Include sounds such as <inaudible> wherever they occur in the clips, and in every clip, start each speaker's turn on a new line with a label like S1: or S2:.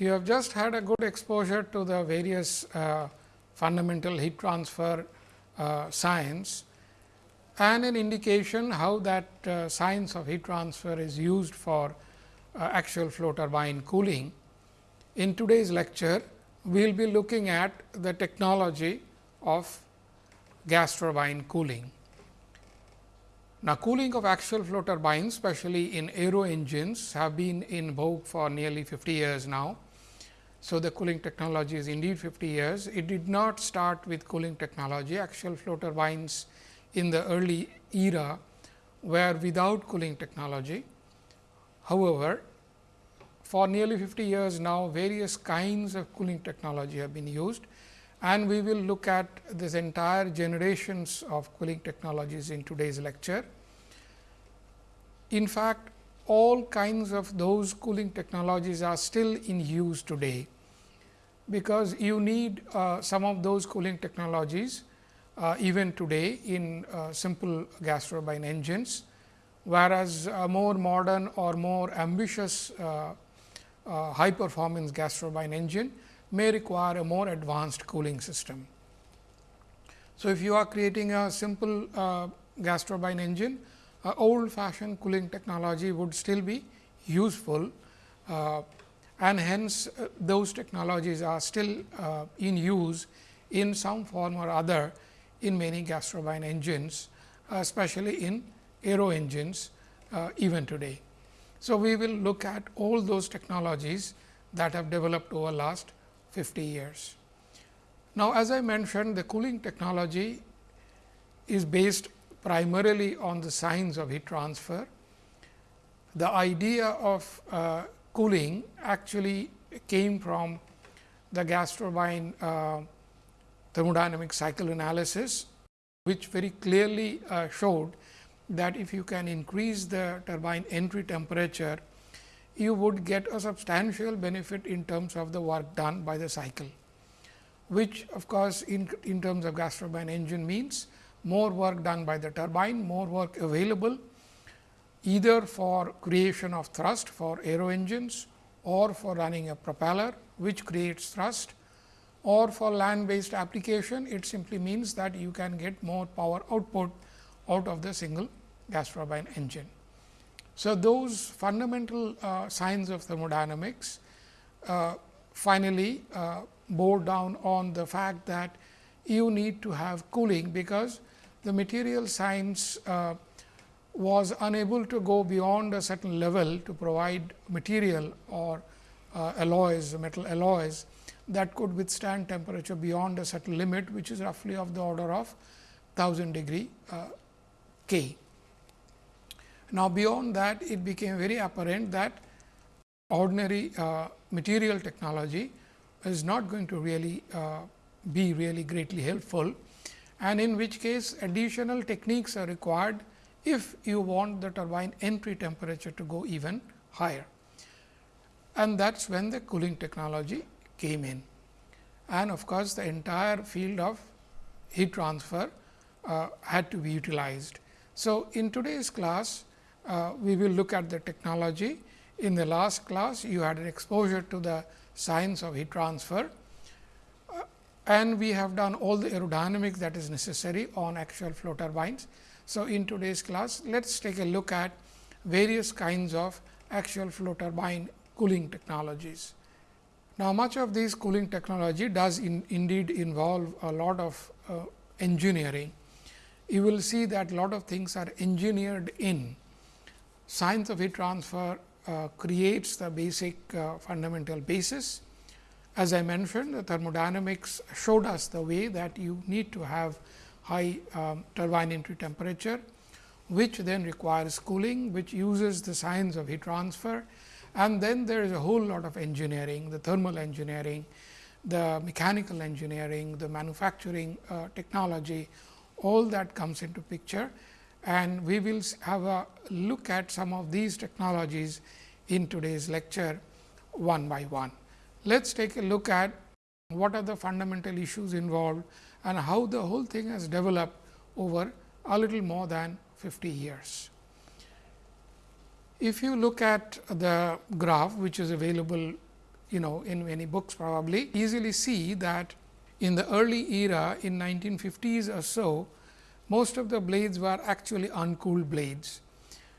S1: You have just had a good exposure to the various uh, fundamental heat transfer uh, science and an indication how that uh, science of heat transfer is used for uh, axial flow turbine cooling. In today's lecture, we will be looking at the technology of gas turbine cooling. Now, cooling of axial flow turbines, especially in aero engines, have been in vogue for nearly 50 years now. So, the cooling technology is indeed 50 years. It did not start with cooling technology. Axial flow turbines in the early era were without cooling technology. However, for nearly 50 years now, various kinds of cooling technology have been used and we will look at this entire generations of cooling technologies in today's lecture. In fact, all kinds of those cooling technologies are still in use today, because you need uh, some of those cooling technologies uh, even today in uh, simple gas turbine engines, whereas a more modern or more ambitious uh, uh, high performance gas turbine engine may require a more advanced cooling system. So, if you are creating a simple uh, gas turbine engine, uh, old fashioned cooling technology would still be useful uh, and hence uh, those technologies are still uh, in use in some form or other in many gas turbine engines, especially in aero engines uh, even today. So, we will look at all those technologies that have developed over last 50 years. Now, as I mentioned the cooling technology is based primarily on the signs of heat transfer. The idea of uh, cooling actually came from the gas turbine uh, thermodynamic cycle analysis, which very clearly uh, showed that if you can increase the turbine entry temperature you would get a substantial benefit in terms of the work done by the cycle, which of course, in, in terms of gas turbine engine means more work done by the turbine, more work available either for creation of thrust for aero engines or for running a propeller which creates thrust or for land based application it simply means that you can get more power output out of the single gas turbine engine. So, those fundamental uh, science of thermodynamics uh, finally uh, bore down on the fact that you need to have cooling, because the material science uh, was unable to go beyond a certain level to provide material or uh, alloys, metal alloys that could withstand temperature beyond a certain limit, which is roughly of the order of 1000 degree uh, K. Now, beyond that it became very apparent that ordinary uh, material technology is not going to really uh, be really greatly helpful and in which case additional techniques are required if you want the turbine entry temperature to go even higher. And that is when the cooling technology came in. And of course, the entire field of heat transfer uh, had to be utilized. So, in today's class, uh, we will look at the technology. In the last class, you had an exposure to the science of heat transfer and we have done all the aerodynamics that is necessary on axial flow turbines. So, in today's class, let us take a look at various kinds of axial flow turbine cooling technologies. Now, much of this cooling technology does in, indeed involve a lot of uh, engineering. You will see that a lot of things are engineered in science of heat transfer uh, creates the basic uh, fundamental basis. As I mentioned, the thermodynamics showed us the way that you need to have high um, turbine entry temperature, which then requires cooling, which uses the science of heat transfer. And then there is a whole lot of engineering, the thermal engineering, the mechanical engineering, the manufacturing uh, technology, all that comes into picture and we will have a look at some of these technologies in today's lecture one by one. Let us take a look at what are the fundamental issues involved and how the whole thing has developed over a little more than 50 years. If you look at the graph which is available you know in many books probably easily see that in the early era in 1950s or so, most of the blades were actually uncooled blades.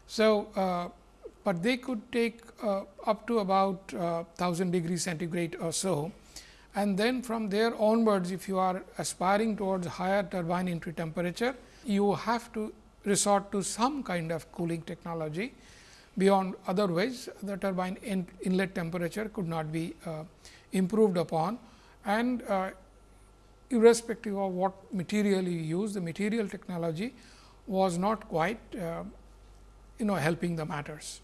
S1: So, uh, but they could take uh, up to about uh, 1000 degrees centigrade or so. And then from there onwards, if you are aspiring towards higher turbine entry temperature, you have to resort to some kind of cooling technology beyond otherwise the turbine in inlet temperature could not be uh, improved upon and uh, irrespective of what material you use the material technology was not quite uh, you know helping the matters.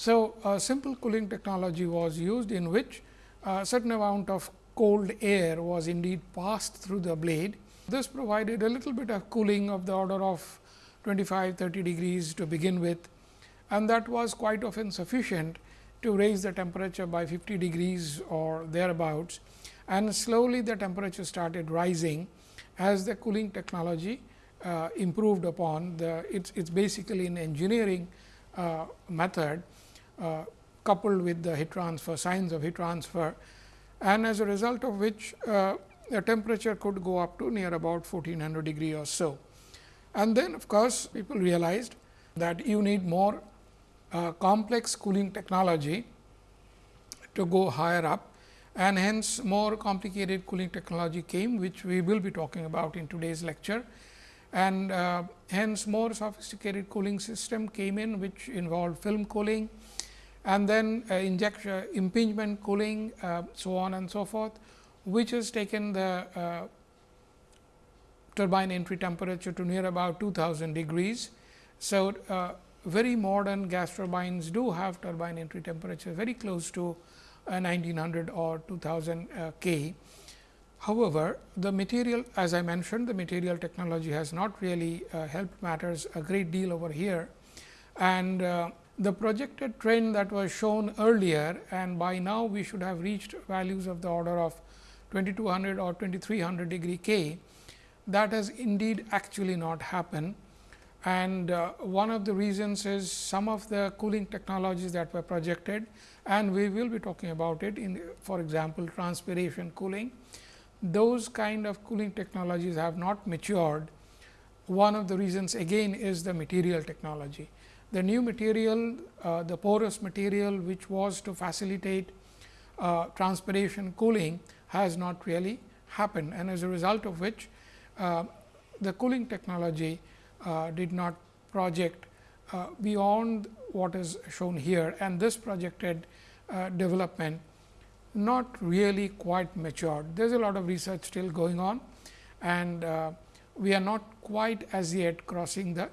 S1: So, a simple cooling technology was used in which a certain amount of cold air was indeed passed through the blade. This provided a little bit of cooling of the order of 25 30 degrees to begin with and that was quite often sufficient to raise the temperature by 50 degrees or thereabouts and slowly the temperature started rising as the cooling technology uh, improved upon the it's basically an engineering uh, method uh, coupled with the heat transfer signs of heat transfer and as a result of which uh, the temperature could go up to near about 1400 degree or so. And then of course, people realized that you need more uh, complex cooling technology to go higher up and hence more complicated cooling technology came which we will be talking about in today's lecture and uh, hence more sophisticated cooling system came in which involved film cooling and then uh, injection impingement cooling uh, so on and so forth which has taken the uh, turbine entry temperature to near about 2000 degrees. So, uh, very modern gas turbines do have turbine entry temperature very close to 1900 uh, or 2000 uh, K. However, the material as I mentioned the material technology has not really uh, helped matters a great deal over here. And the projected trend that was shown earlier and by now we should have reached values of the order of 2200 or 2300 degree K that has indeed actually not happened and uh, one of the reasons is some of the cooling technologies that were projected and we will be talking about it in for example, transpiration cooling. Those kind of cooling technologies have not matured. One of the reasons again is the material technology. The new material, uh, the porous material which was to facilitate uh, transpiration cooling has not really happened. And as a result of which uh, the cooling technology uh, did not project uh, beyond what is shown here. And this projected uh, development not really quite matured. There is a lot of research still going on. And we are not quite as yet crossing the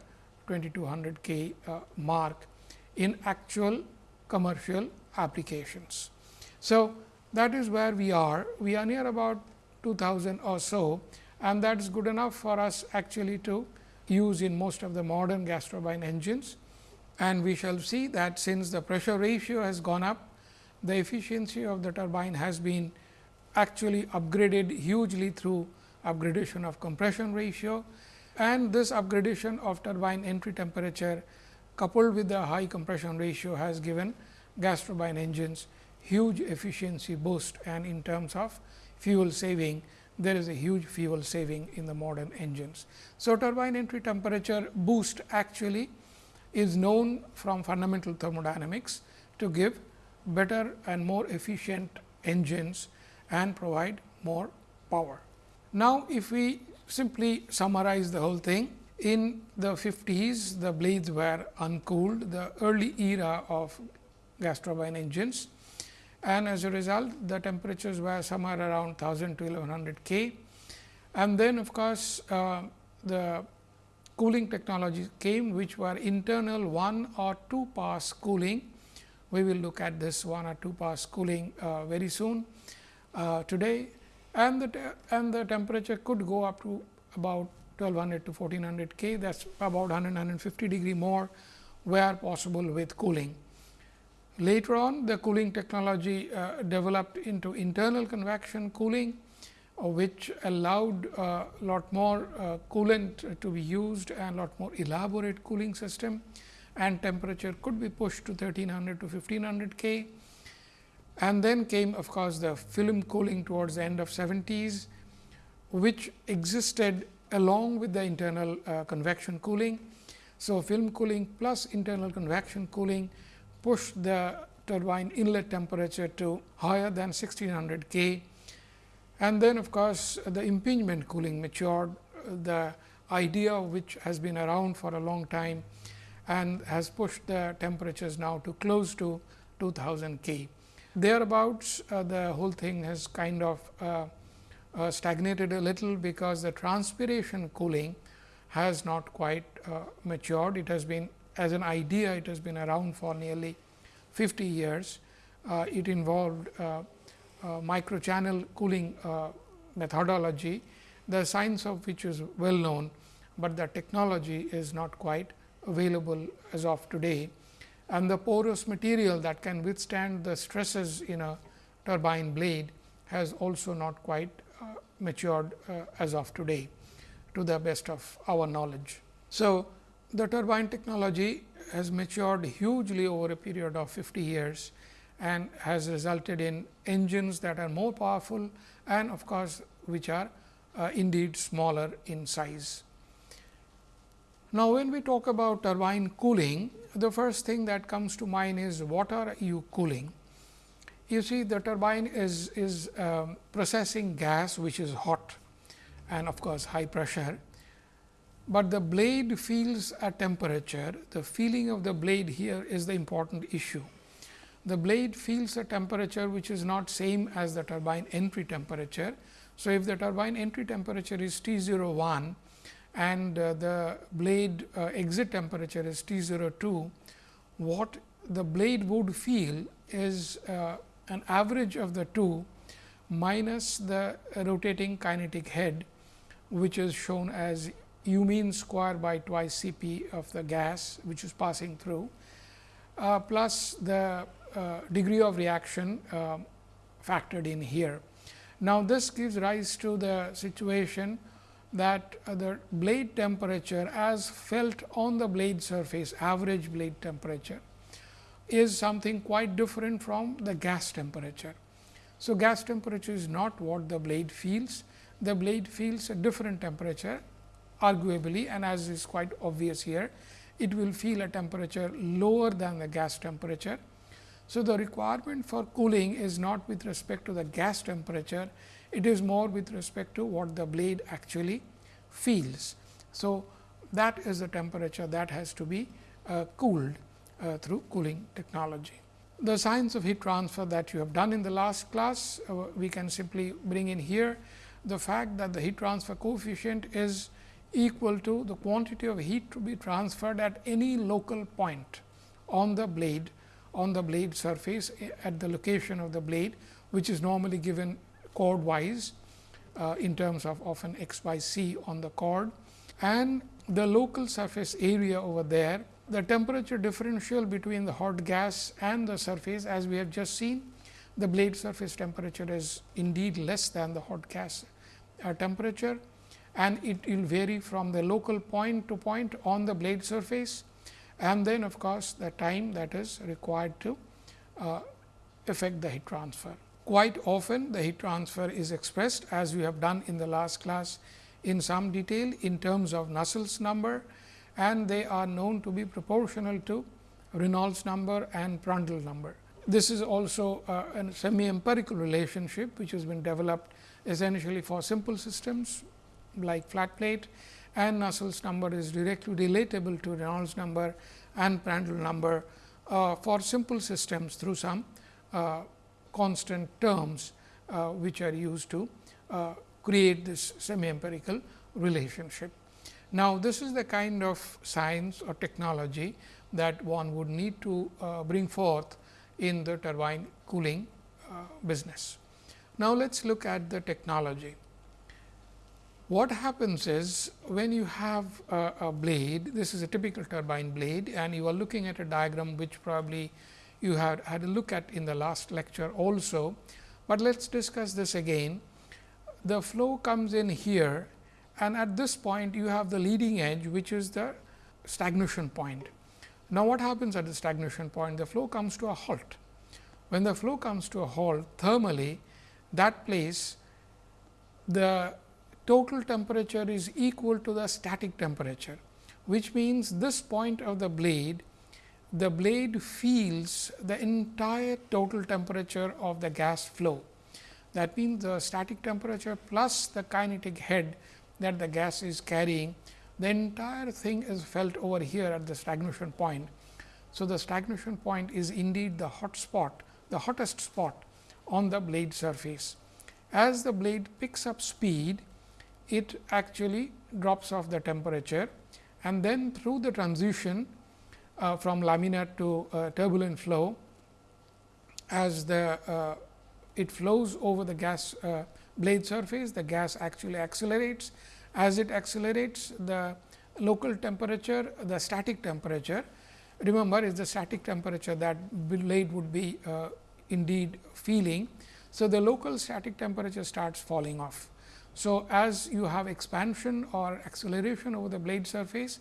S1: 2200 K uh, mark in actual commercial applications. So, that is where we are. We are near about 2000 or so and that is good enough for us actually to use in most of the modern gas turbine engines. And we shall see that since the pressure ratio has gone up, the efficiency of the turbine has been actually upgraded hugely through upgradation of compression ratio and this upgradation of turbine entry temperature coupled with the high compression ratio has given gas turbine engines huge efficiency boost and in terms of fuel saving there is a huge fuel saving in the modern engines. So, turbine entry temperature boost actually is known from fundamental thermodynamics to give better and more efficient engines and provide more power. Now, if we simply summarize the whole thing, in the 50s the blades were uncooled, the early era of gas turbine engines and as a result the temperatures were somewhere around 1000 to 1100 K. And then of course, uh, the cooling technologies came which were internal 1 or 2 pass cooling. We will look at this 1 or 2 pass cooling uh, very soon uh, today and the and the temperature could go up to about 1200 to 1400 K that is about 100 150 degree more where possible with cooling. Later on the cooling technology uh, developed into internal convection cooling, uh, which allowed a uh, lot more uh, coolant to be used and a lot more elaborate cooling system and temperature could be pushed to 1300 to 1500 K. And then came of course, the film cooling towards the end of 70s, which existed along with the internal uh, convection cooling. So, film cooling plus internal convection cooling pushed the turbine inlet temperature to higher than 1600 K. And then of course, the impingement cooling matured the idea which has been around for a long time and has pushed the temperatures now to close to 2000 K. Thereabouts uh, the whole thing has kind of uh, uh, stagnated a little because the transpiration cooling has not quite uh, matured. It has been as an idea it has been around for nearly 50 years. Uh, it involved uh, microchannel cooling methodology, the science of which is well known, but the technology is not quite available as of today and the porous material that can withstand the stresses in a turbine blade has also not quite uh, matured uh, as of today to the best of our knowledge. So, the turbine technology has matured hugely over a period of 50 years and has resulted in engines that are more powerful and of course, which are uh, indeed smaller in size. Now, when we talk about turbine cooling, the first thing that comes to mind is what are you cooling? You see the turbine is, is um, processing gas which is hot and of course, high pressure, but the blade feels a temperature. The feeling of the blade here is the important issue. The blade feels a temperature which is not same as the turbine entry temperature. So, if the turbine entry temperature is T 01 and uh, the blade uh, exit temperature is T 02, what the blade would feel is uh, an average of the two minus the rotating kinetic head, which is shown as u mean square by twice C p of the gas, which is passing through, uh, plus the uh, degree of reaction uh, factored in here. Now, this gives rise to the situation that the blade temperature as felt on the blade surface average blade temperature is something quite different from the gas temperature. So, gas temperature is not what the blade feels, the blade feels a different temperature arguably and as is quite obvious here, it will feel a temperature lower than the gas temperature. So, the requirement for cooling is not with respect to the gas temperature, it is more with respect to what the blade actually feels. So, that is the temperature that has to be uh, cooled uh, through cooling technology. The science of heat transfer that you have done in the last class, uh, we can simply bring in here the fact that the heat transfer coefficient is equal to the quantity of heat to be transferred at any local point on the blade on the blade surface eh, at the location of the blade, which is normally given chord wise uh, in terms of often x by c on the chord and the local surface area over there. The temperature differential between the hot gas and the surface as we have just seen, the blade surface temperature is indeed less than the hot gas uh, temperature and it will vary from the local point to point on the blade surface and then of course, the time that is required to uh, effect the heat transfer. Quite often the heat transfer is expressed as we have done in the last class in some detail in terms of Nusselt's number and they are known to be proportional to Reynolds number and Prandtl number. This is also uh, a semi empirical relationship which has been developed essentially for simple systems like flat plate and Nusselt's number is directly relatable to Reynolds number and Prandtl number uh, for simple systems through some uh, constant terms uh, which are used to uh, create this semi empirical relationship. Now, this is the kind of science or technology that one would need to uh, bring forth in the turbine cooling uh, business. Now, let us look at the technology. What happens is when you have a, a, blade, this is a typical turbine blade and you are looking at a diagram which probably you had had a look at in the last lecture also, but let us discuss this again. The flow comes in here and at this point you have the leading edge which is the stagnation point. Now, what happens at the stagnation point? The flow comes to a halt. when the flow comes to a halt thermally that place the total temperature is equal to the static temperature, which means this point of the blade the blade feels the entire total temperature of the gas flow. That means, the static temperature plus the kinetic head that the gas is carrying, the entire thing is felt over here at the stagnation point. So, the stagnation point is indeed the hot spot, the hottest spot on the blade surface. As the blade picks up speed, it actually drops off the temperature and then through the transition uh, from laminar to uh, turbulent flow, as the uh, it flows over the gas uh, blade surface, the gas actually accelerates. As it accelerates, the local temperature, the static temperature, remember is the static temperature that blade would be uh, indeed feeling. So, the local static temperature starts falling off. So, as you have expansion or acceleration over the blade surface,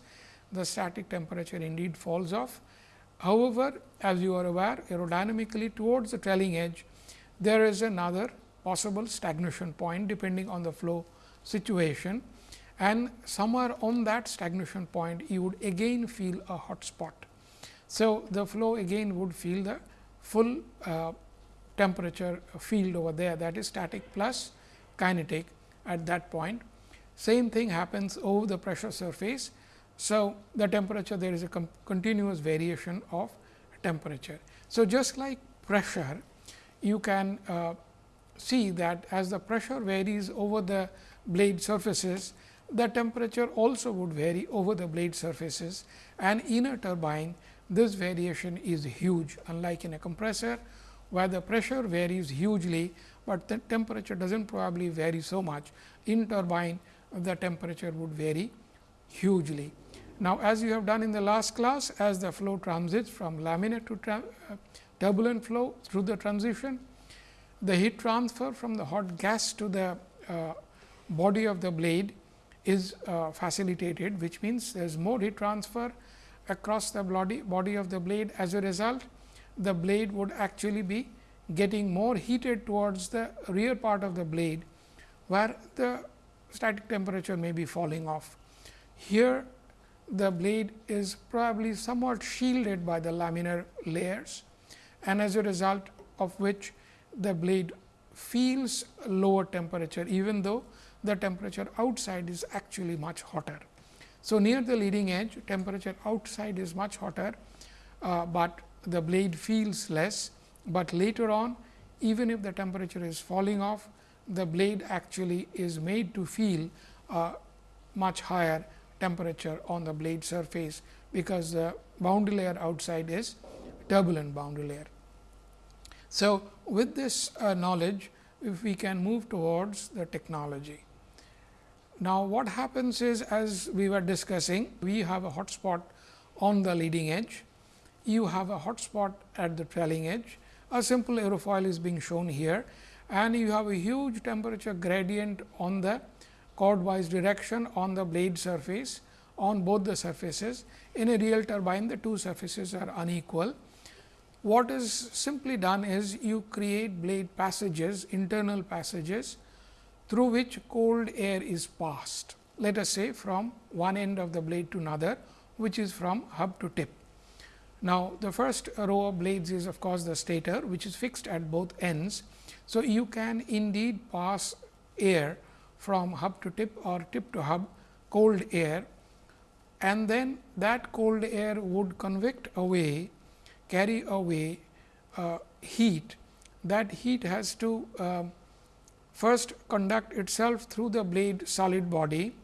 S1: the static temperature indeed falls off. However, as you are aware aerodynamically towards the trailing edge, there is another possible stagnation point depending on the flow situation and somewhere on that stagnation point you would again feel a hot spot. So, the flow again would feel the full uh, temperature field over there that is static plus kinetic at that point. Same thing happens over the pressure surface. So, the temperature there is a continuous variation of temperature. So, just like pressure you can uh, see that as the pressure varies over the blade surfaces, the temperature also would vary over the blade surfaces and in a turbine this variation is huge unlike in a compressor where the pressure varies hugely, but the temperature does not probably vary so much. In turbine the temperature would vary hugely. Now, as you have done in the last class as the flow transits from laminar to uh, turbulent flow through the transition, the heat transfer from the hot gas to the uh, body of the blade is uh, facilitated, which means there is more heat transfer across the body, body of the blade. As a result, the blade would actually be getting more heated towards the rear part of the blade, where the static temperature may be falling off. Here, the blade is probably somewhat shielded by the laminar layers and as a result of which the blade feels lower temperature even though the temperature outside is actually much hotter. So, near the leading edge temperature outside is much hotter, uh, but the blade feels less, but later on even if the temperature is falling off the blade actually is made to feel uh, much higher temperature on the blade surface, because the boundary layer outside is turbulent boundary layer. So, with this uh, knowledge if we can move towards the technology. Now, what happens is as we were discussing we have a hot spot on the leading edge, you have a hot spot at the trailing edge, a simple aerofoil is being shown here and you have a huge temperature gradient on the chordwise direction on the blade surface on both the surfaces. In a real turbine, the two surfaces are unequal. What is simply done is you create blade passages, internal passages through which cold air is passed. Let us say from one end of the blade to another, which is from hub to tip. Now, the first row of blades is of course, the stator, which is fixed at both ends. So, you can indeed pass air from hub to tip or tip to hub cold air and then that cold air would convect away carry away uh, heat that heat has to uh, first conduct itself through the blade solid body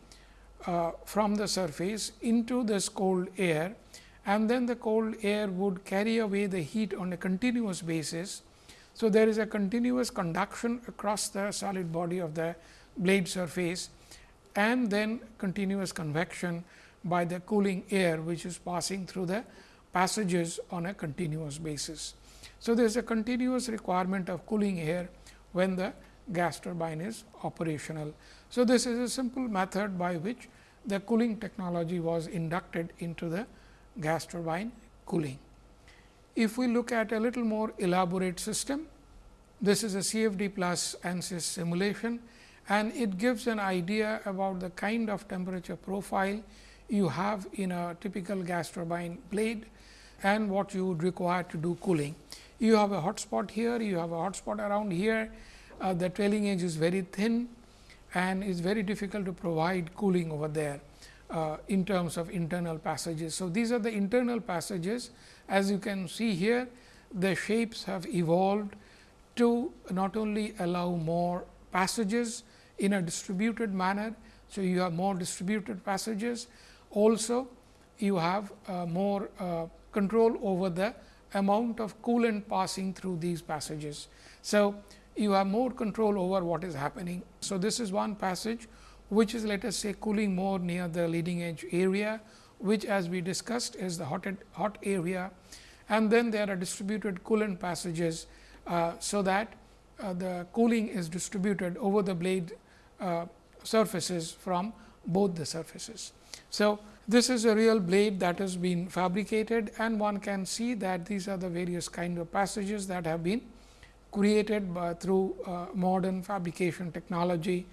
S1: uh, from the surface into this cold air and then the cold air would carry away the heat on a continuous basis. So, there is a continuous conduction across the solid body of the blade surface and then continuous convection by the cooling air which is passing through the passages on a continuous basis. So, there is a continuous requirement of cooling air when the gas turbine is operational. So, this is a simple method by which the cooling technology was inducted into the gas turbine cooling. If we look at a little more elaborate system, this is a CFD plus ANSYS simulation and it gives an idea about the kind of temperature profile you have in a typical gas turbine blade and what you would require to do cooling. You have a hot spot here, you have a hot spot around here, uh, the trailing edge is very thin and is very difficult to provide cooling over there uh, in terms of internal passages. So, these are the internal passages as you can see here the shapes have evolved to not only allow more passages in a distributed manner. So, you have more distributed passages also you have uh, more uh, control over the amount of coolant passing through these passages. So, you have more control over what is happening. So, this is one passage which is let us say cooling more near the leading edge area, which as we discussed is the hot, hot area and then there are distributed coolant passages. Uh, so, that uh, the cooling is distributed over the blade uh, surfaces from both the surfaces. So, this is a real blade that has been fabricated and one can see that these are the various kind of passages that have been created by, through uh, modern fabrication technology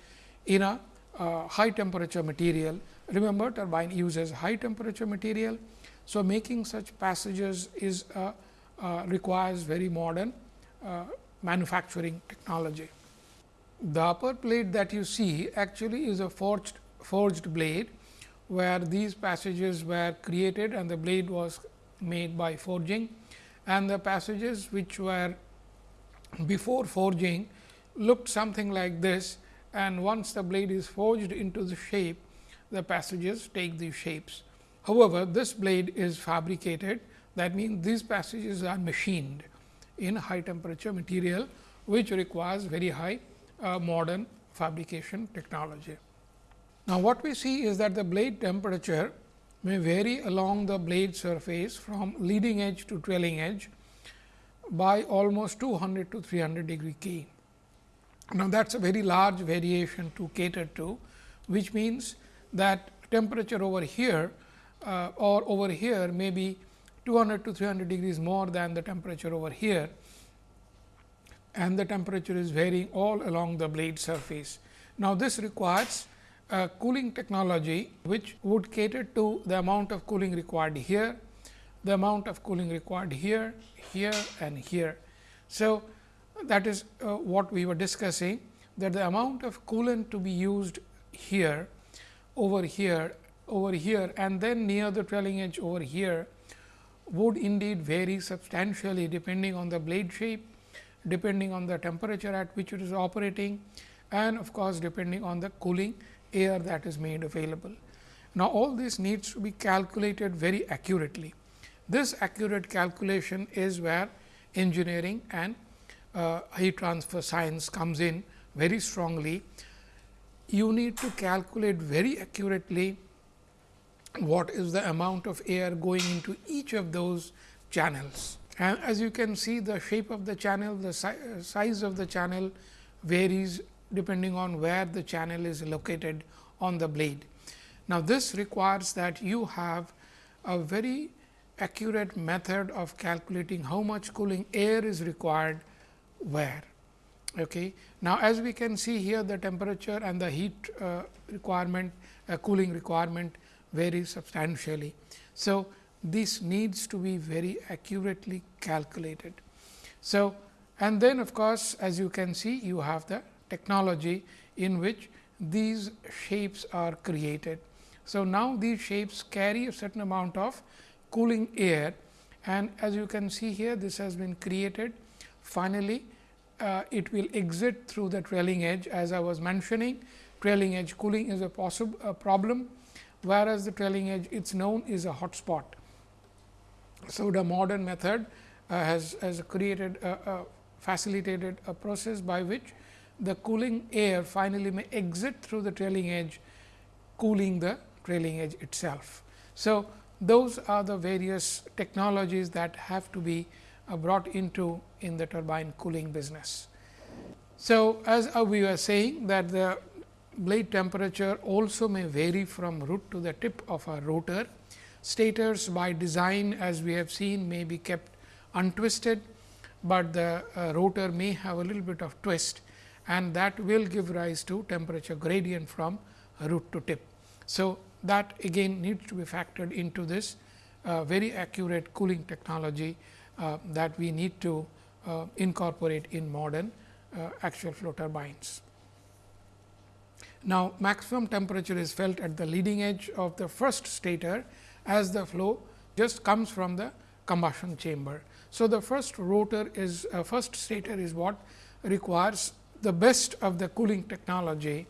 S1: in a uh, high temperature material. Remember turbine uses high temperature material. So, making such passages is uh, requires very modern uh, manufacturing technology. The upper plate that you see actually is a forged forged blade where these passages were created and the blade was made by forging. And the passages which were before forging looked something like this. And once the blade is forged into the shape the passages take these shapes. However, this blade is fabricated. That means these passages are machined in high temperature material which requires very high modern fabrication technology. Now, what we see is that the blade temperature may vary along the blade surface from leading edge to trailing edge by almost 200 to 300 degree K. Now, that is a very large variation to cater to, which means that temperature over here uh, or over here may be 200 to 300 degrees more than the temperature over here and the temperature is varying all along the blade surface. Now, this requires a cooling technology which would cater to the amount of cooling required here, the amount of cooling required here, here and here. So, that is uh, what we were discussing that the amount of coolant to be used here, over here, over here and then near the trailing edge over here would indeed vary substantially depending on the blade shape, depending on the temperature at which it is operating and of course, depending on the cooling air that is made available. Now, all this needs to be calculated very accurately. This accurate calculation is where engineering and uh, heat transfer science comes in very strongly. You need to calculate very accurately what is the amount of air going into each of those channels. And as you can see the shape of the channel, the si size of the channel varies depending on where the channel is located on the blade. Now, this requires that you have a very accurate method of calculating how much cooling air is required where. Okay. Now, as we can see here the temperature and the heat uh, requirement uh, cooling requirement varies substantially. So, this needs to be very accurately calculated. So, and then of course, as you can see you have the technology in which these shapes are created. So, now these shapes carry a certain amount of cooling air and as you can see here this has been created. Finally, uh, it will exit through the trailing edge as I was mentioning trailing edge cooling is a possible problem, whereas the trailing edge it is known is a hot spot. So, the modern method uh, has, has created a, a facilitated a process by which the cooling air finally may exit through the trailing edge cooling the trailing edge itself. So, those are the various technologies that have to be uh, brought into in the turbine cooling business. So, as uh, we were saying that the blade temperature also may vary from root to the tip of a rotor. Stators by design as we have seen may be kept untwisted, but the uh, rotor may have a little bit of twist and that will give rise to temperature gradient from root to tip. So, that again needs to be factored into this uh, very accurate cooling technology uh, that we need to uh, incorporate in modern uh, axial flow turbines. Now, maximum temperature is felt at the leading edge of the first stator as the flow just comes from the combustion chamber. So, the first rotor is uh, first stator is what requires the best of the cooling technology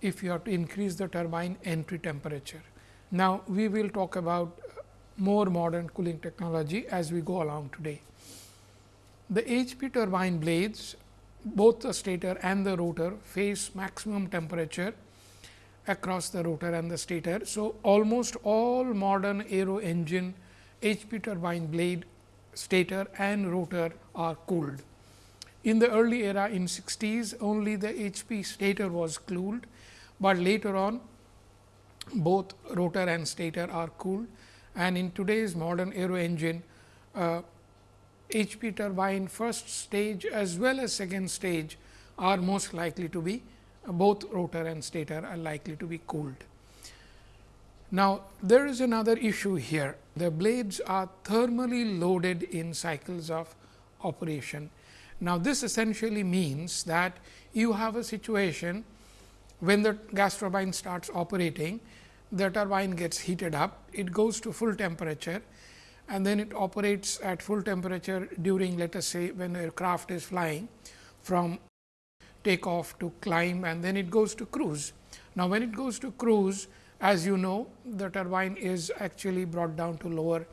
S1: if you have to increase the turbine entry temperature. Now, we will talk about more modern cooling technology as we go along today. The HP turbine blades both the stator and the rotor face maximum temperature across the rotor and the stator. So, almost all modern aero engine HP turbine blade stator and rotor are cooled. In the early era in 60s only the HP stator was cooled, but later on both rotor and stator are cooled and in today's modern aero engine uh, HP turbine first stage as well as second stage are most likely to be both rotor and stator are likely to be cooled. Now, there is another issue here. The blades are thermally loaded in cycles of operation. Now, this essentially means that you have a situation when the gas turbine starts operating, the turbine gets heated up, it goes to full temperature and then it operates at full temperature during let us say when the aircraft is flying from takeoff to climb and then it goes to cruise. Now, when it goes to cruise as you know the turbine is actually brought down to lower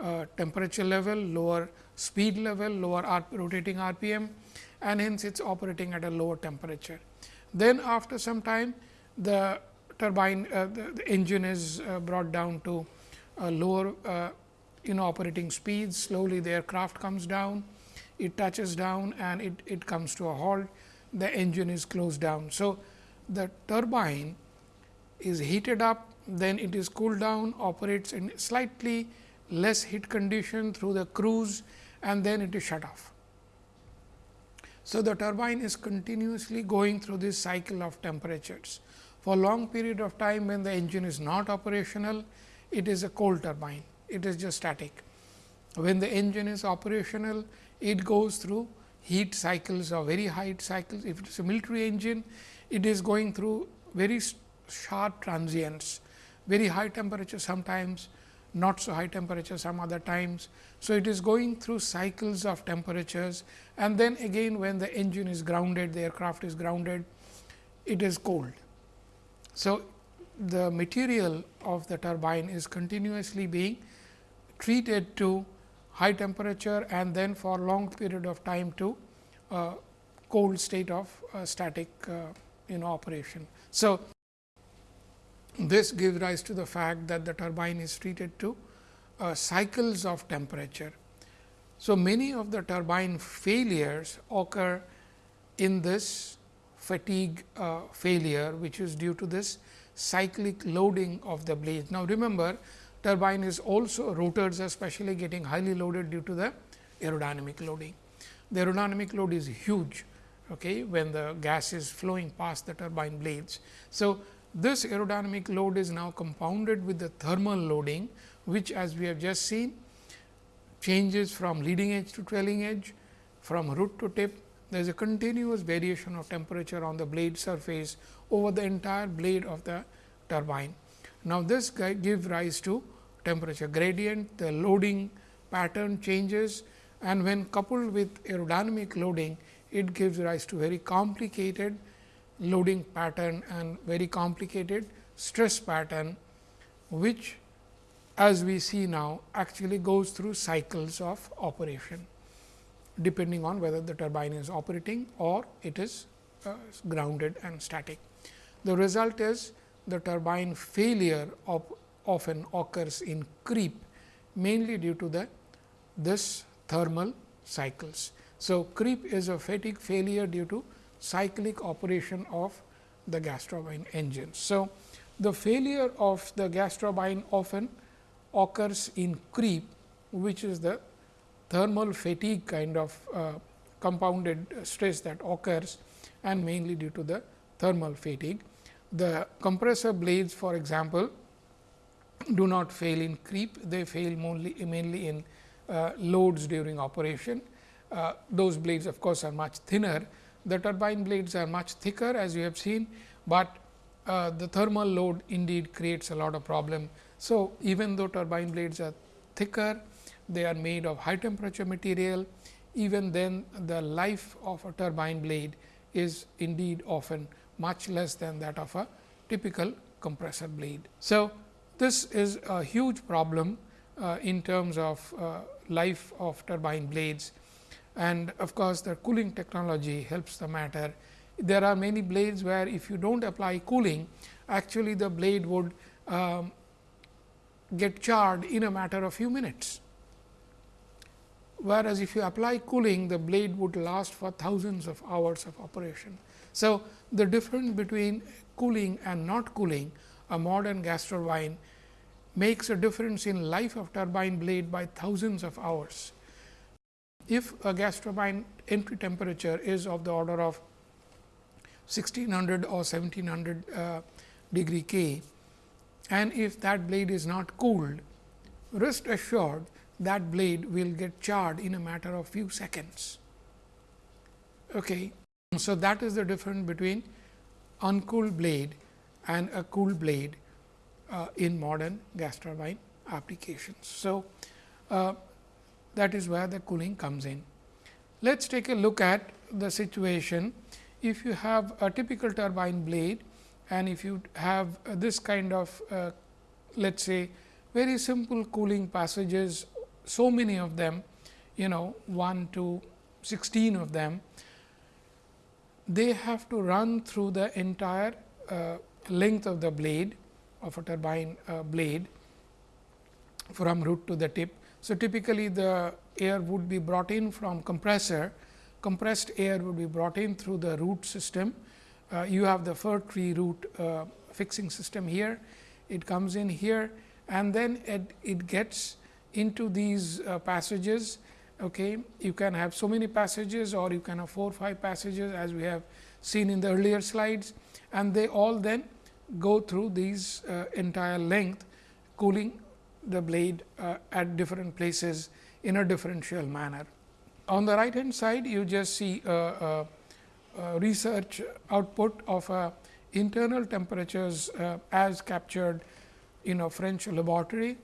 S1: uh, temperature level, lower speed level, lower rotating RPM and hence it is operating at a lower temperature. Then after some time the turbine uh, the, the, engine is uh, brought down to lower uh, you know operating speeds slowly the aircraft comes down it touches down and it, it comes to a halt the engine is closed down. So, the turbine is heated up then it is cooled down operates in slightly less heat condition through the cruise and then it is shut off. So, the turbine is continuously going through this cycle of temperatures. For a long period of time when the engine is not operational, it is a cold turbine it is just static. When the engine is operational, it goes through heat cycles or very high cycles. If it is a military engine, it is going through very sharp transients, very high temperature sometimes, not so high temperature some other times. So, it is going through cycles of temperatures and then again when the engine is grounded, the aircraft is grounded, it is cold. So, the material of the turbine is continuously being treated to high temperature and then for long period of time to uh, cold state of uh, static uh, you know operation. So, this gives rise to the fact that the turbine is treated to uh, cycles of temperature. So, many of the turbine failures occur in this fatigue uh, failure, which is due to this cyclic loading of the blades. Now, remember turbine is also rotors especially getting highly loaded due to the aerodynamic loading. The aerodynamic load is huge okay, when the gas is flowing past the turbine blades. So, this aerodynamic load is now compounded with the thermal loading, which as we have just seen changes from leading edge to trailing edge, from root to tip. There is a continuous variation of temperature on the blade surface over the entire blade of the turbine. Now, this gives rise to temperature gradient, the loading pattern changes and when coupled with aerodynamic loading, it gives rise to very complicated loading pattern and very complicated stress pattern, which as we see now actually goes through cycles of operation, depending on whether the turbine is operating or it is uh, grounded and static. The result is the turbine failure of often occurs in creep mainly due to the this thermal cycles. So, creep is a fatigue failure due to cyclic operation of the gas turbine engines. So, the failure of the gas turbine often occurs in creep which is the thermal fatigue kind of uh, compounded stress that occurs and mainly due to the thermal fatigue. The compressor blades for example, do not fail in creep, they fail mainly, mainly in uh, loads during operation. Uh, those blades of course, are much thinner. The turbine blades are much thicker as you have seen, but uh, the thermal load indeed creates a lot of problem. So, even though turbine blades are thicker, they are made of high temperature material, even then the life of a turbine blade is indeed often much less than that of a typical compressor blade. So, this is a huge problem uh, in terms of uh, life of turbine blades and of course, the cooling technology helps the matter. There are many blades where if you do not apply cooling, actually the blade would um, get charred in a matter of few minutes. Whereas, if you apply cooling, the blade would last for thousands of hours of operation. So, the difference between cooling and not cooling a modern gas turbine makes a difference in life of turbine blade by thousands of hours. If a gas turbine entry temperature is of the order of 1600 or 1700 uh, degree K, and if that blade is not cooled, rest assured that blade will get charred in a matter of few seconds. Okay. So, that is the difference between uncooled blade and a cool blade uh, in modern gas turbine applications. So, uh, that is where the cooling comes in. Let us take a look at the situation if you have a typical turbine blade and if you have this kind of uh, let us say very simple cooling passages, so many of them you know 1 to 16 of them, they have to run through the entire uh, length of the blade of a turbine uh, blade from root to the tip. So, typically the air would be brought in from compressor, compressed air would be brought in through the root system. Uh, you have the fir tree root uh, fixing system here, it comes in here and then it, it gets into these uh, passages. Okay. You can have so many passages or you can have 4 or 5 passages as we have seen in the earlier slides and they all then go through these uh, entire length cooling the blade uh, at different places in a differential manner. On the right hand side you just see a, a, a research output of uh, internal temperatures uh, as captured in a French laboratory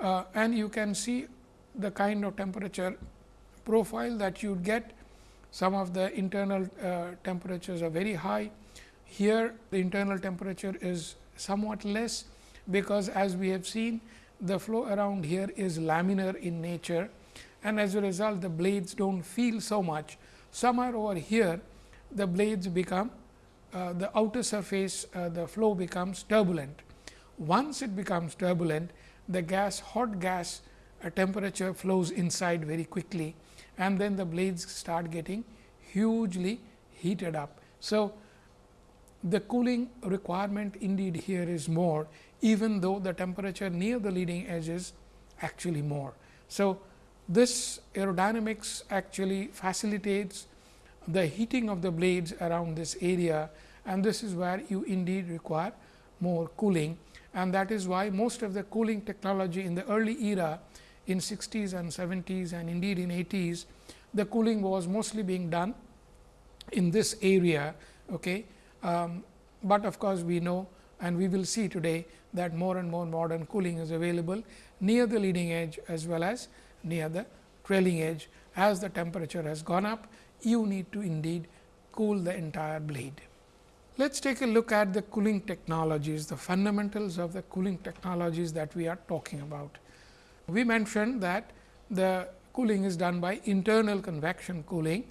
S1: uh, and you can see the kind of temperature profile that you get. Some of the internal uh, temperatures are very high, here the internal temperature is somewhat less, because as we have seen the flow around here is laminar in nature and as a result the blades do not feel so much. Somewhere over here the blades become uh, the outer surface uh, the flow becomes turbulent. Once it becomes turbulent the gas hot gas uh, temperature flows inside very quickly and then the blades start getting hugely heated up. So, the cooling requirement indeed here is more even though the temperature near the leading edge is actually more. So, this aerodynamics actually facilitates the heating of the blades around this area and this is where you indeed require more cooling and that is why most of the cooling technology in the early era in 60s and 70s and indeed in 80s, the cooling was mostly being done in this area. Okay. Um, but of course, we know and we will see today that more and more modern cooling is available near the leading edge as well as near the trailing edge. As the temperature has gone up, you need to indeed cool the entire blade. Let us take a look at the cooling technologies, the fundamentals of the cooling technologies that we are talking about. We mentioned that the cooling is done by internal convection cooling,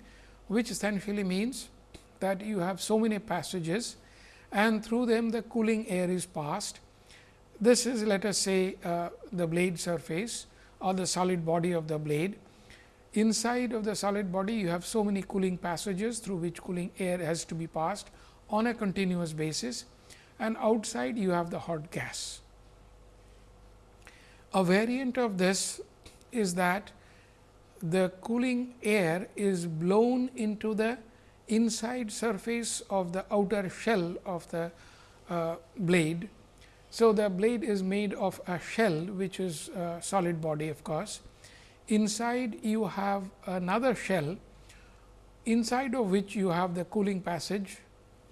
S1: which essentially means that you have so many passages and through them the cooling air is passed. This is let us say uh, the blade surface or the solid body of the blade. Inside of the solid body you have so many cooling passages through which cooling air has to be passed on a continuous basis and outside you have the hot gas. A variant of this is that the cooling air is blown into the inside surface of the outer shell of the uh, blade. So, the blade is made of a shell which is a solid body of course. Inside you have another shell inside of which you have the cooling passage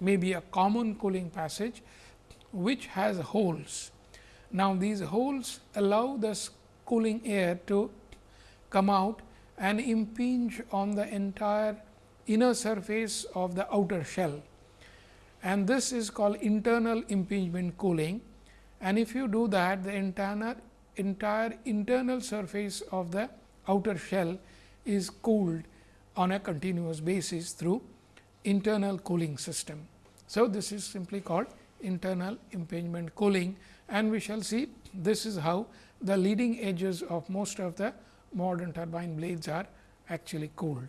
S1: maybe a common cooling passage which has holes. Now, these holes allow the cooling air to come out and impinge on the entire inner surface of the outer shell and this is called internal impingement cooling and if you do that the entire entire internal surface of the outer shell is cooled on a continuous basis through internal cooling system. So, this is simply called internal impingement cooling and we shall see this is how the leading edges of most of the modern turbine blades are actually cooled.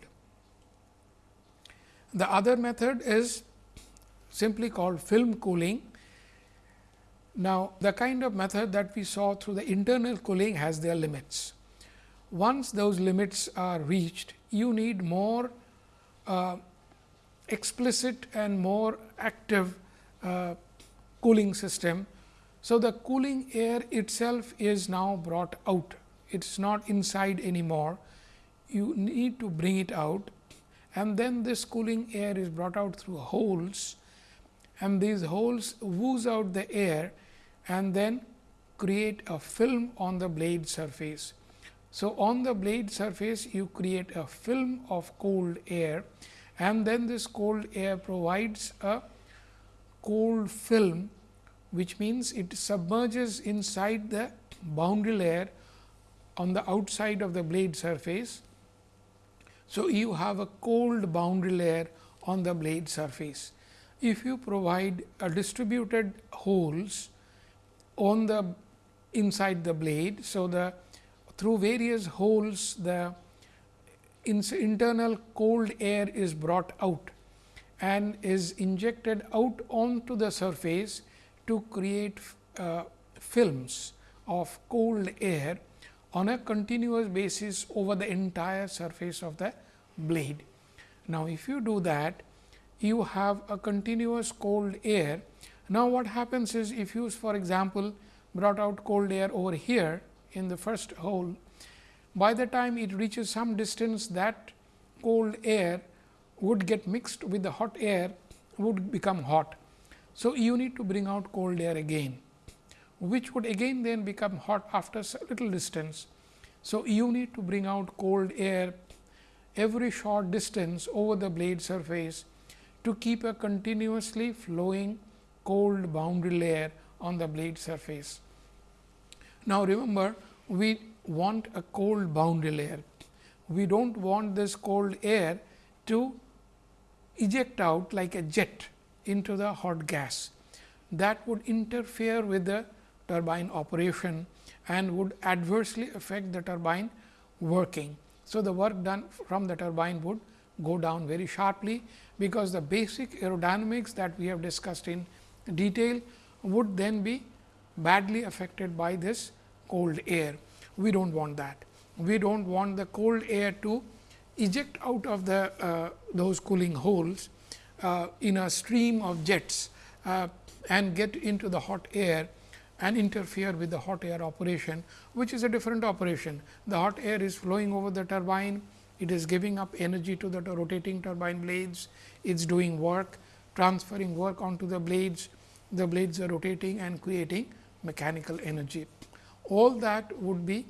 S1: The other method is simply called film cooling. Now, the kind of method that we saw through the internal cooling has their limits. Once those limits are reached, you need more uh, explicit and more active uh, cooling system. So, the cooling air itself is now brought out, it is not inside anymore. You need to bring it out and then this cooling air is brought out through holes and these holes ooze out the air and then create a film on the blade surface. So, on the blade surface you create a film of cold air and then this cold air provides a cold film which means it submerges inside the boundary layer on the outside of the blade surface. So, you have a cold boundary layer on the blade surface. If you provide a distributed holes on the inside the blade. So, the through various holes the internal cold air is brought out and is injected out onto the surface to create uh, films of cold air on a continuous basis over the entire surface of the blade. Now, if you do that you have a continuous cold air. Now, what happens is if you for example, brought out cold air over here in the first hole by the time it reaches some distance that cold air would get mixed with the hot air would become hot. So, you need to bring out cold air again, which would again then become hot after a little distance. So, you need to bring out cold air every short distance over the blade surface to keep a continuously flowing cold boundary layer on the blade surface. Now, remember we want a cold boundary layer. We do not want this cold air to eject out like a jet into the hot gas. That would interfere with the turbine operation and would adversely affect the turbine working. So, the work done from the turbine would go down very sharply, because the basic aerodynamics that we have discussed in detail would then be badly affected by this cold air we do not want that. We do not want the cold air to eject out of the uh, those cooling holes uh, in a stream of jets uh, and get into the hot air and interfere with the hot air operation, which is a different operation. The hot air is flowing over the turbine, it is giving up energy to the rotating turbine blades, it is doing work, transferring work onto the blades, the blades are rotating and creating mechanical energy all that would be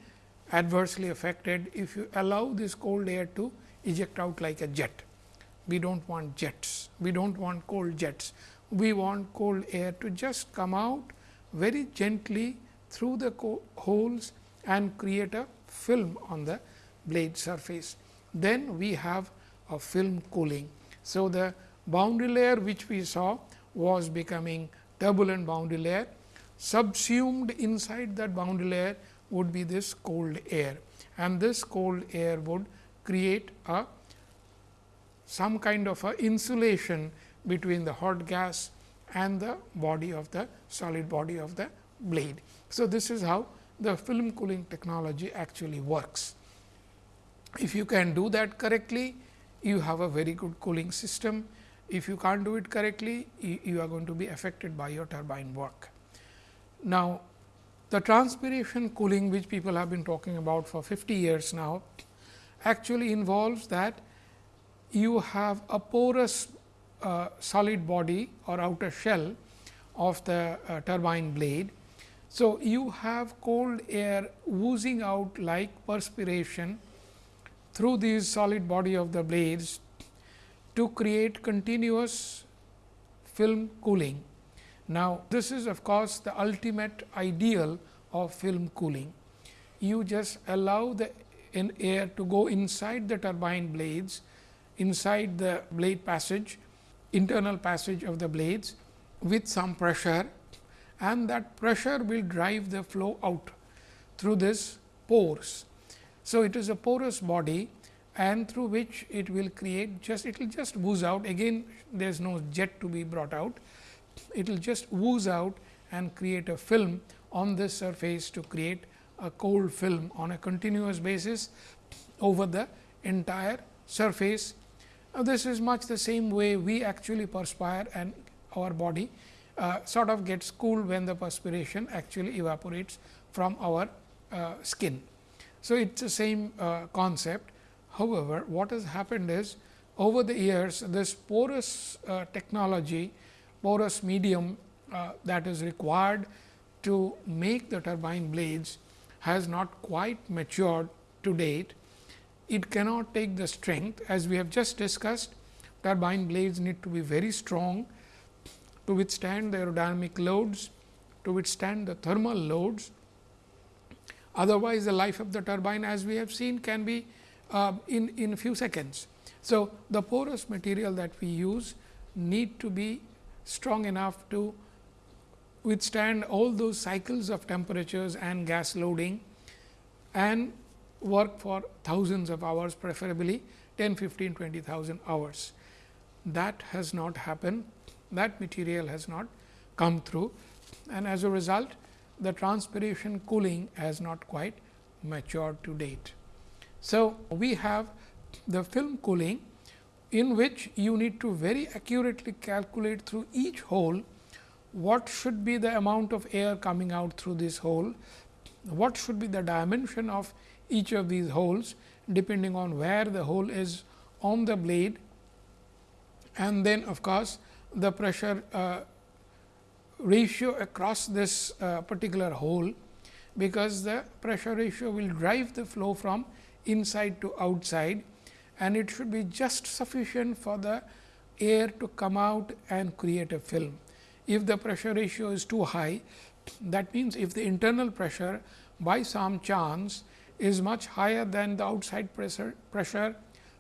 S1: adversely affected if you allow this cold air to eject out like a jet. We do not want jets, we do not want cold jets. We want cold air to just come out very gently through the holes and create a film on the blade surface. Then we have a film cooling. So, the boundary layer which we saw was becoming turbulent boundary layer subsumed inside that boundary layer would be this cold air and this cold air would create a some kind of a insulation between the hot gas and the body of the solid body of the blade. So, this is how the film cooling technology actually works. If you can do that correctly, you have a very good cooling system. If you can't do it correctly, you are going to be affected by your turbine work. Now, the transpiration cooling which people have been talking about for 50 years now actually involves that you have a porous uh, solid body or outer shell of the uh, turbine blade. So, you have cold air oozing out like perspiration through this solid body of the blades to create continuous film cooling. Now, this is of course, the ultimate ideal of film cooling. You just allow the air to go inside the turbine blades, inside the blade passage, internal passage of the blades with some pressure and that pressure will drive the flow out through this pores. So, it is a porous body and through which it will create just it will just ooze out again there is no jet to be brought out. It will just ooze out and create a film on this surface to create a cold film on a continuous basis over the entire surface. Now, this is much the same way we actually perspire and our body uh, sort of gets cooled when the perspiration actually evaporates from our uh, skin. So, it is the same uh, concept. However, what has happened is over the years this porous uh, technology, porous medium uh, that is required to make the turbine blades has not quite matured to date. It cannot take the strength as we have just discussed turbine blades need to be very strong to withstand the aerodynamic loads, to withstand the thermal loads. Otherwise, the life of the turbine as we have seen can be uh, in, in few seconds. So, the porous material that we use need to be strong enough to withstand all those cycles of temperatures and gas loading and work for thousands of hours preferably 10, 15, 20,000 hours. That has not happened that material has not come through and as a result the transpiration cooling has not quite matured to date. So, we have the film cooling in which you need to very accurately calculate through each hole what should be the amount of air coming out through this hole, what should be the dimension of each of these holes depending on where the hole is on the blade and then of course, the pressure uh, ratio across this uh, particular hole, because the pressure ratio will drive the flow from inside to outside and it should be just sufficient for the air to come out and create a film. If the pressure ratio is too high, that means, if the internal pressure by some chance is much higher than the outside pressure, pressure